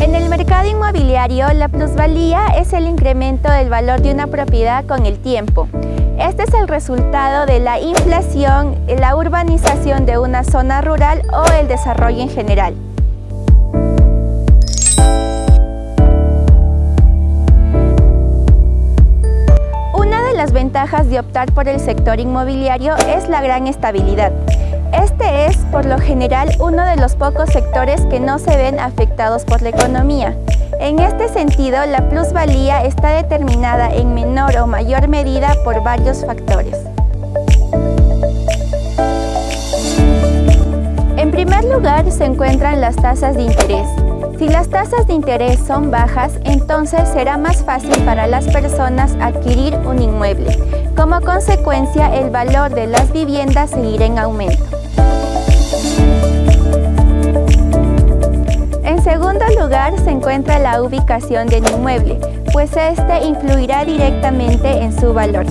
En el mercado inmobiliario, la plusvalía es el incremento del valor de una propiedad con el tiempo. Este es el resultado de la inflación, la urbanización de una zona rural o el desarrollo en general. Una de las ventajas de optar por el sector inmobiliario es la gran estabilidad. Este es, por lo general, uno de los pocos sectores que no se ven afectados por la economía. En este sentido, la plusvalía está determinada en menor o mayor medida por varios factores. En primer lugar se encuentran las tasas de interés. Si las tasas de interés son bajas, entonces será más fácil para las personas adquirir un inmueble. Como consecuencia, el valor de las viviendas seguirá en aumento. Segundo lugar se encuentra la ubicación del inmueble, pues este influirá directamente en su valor.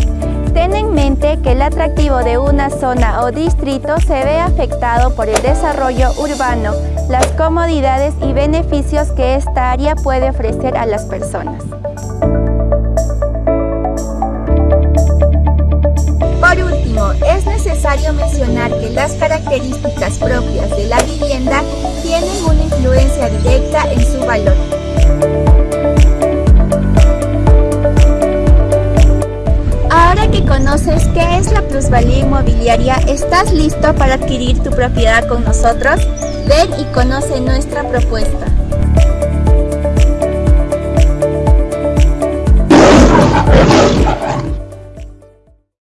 Ten en mente que el atractivo de una zona o distrito se ve afectado por el desarrollo urbano, las comodidades y beneficios que esta área puede ofrecer a las personas. Por último, es necesario mencionar que las características propias de la vivienda en su valor. Ahora que conoces qué es la plusvalía inmobiliaria, ¿estás listo para adquirir tu propiedad con nosotros? Ven y conoce nuestra propuesta.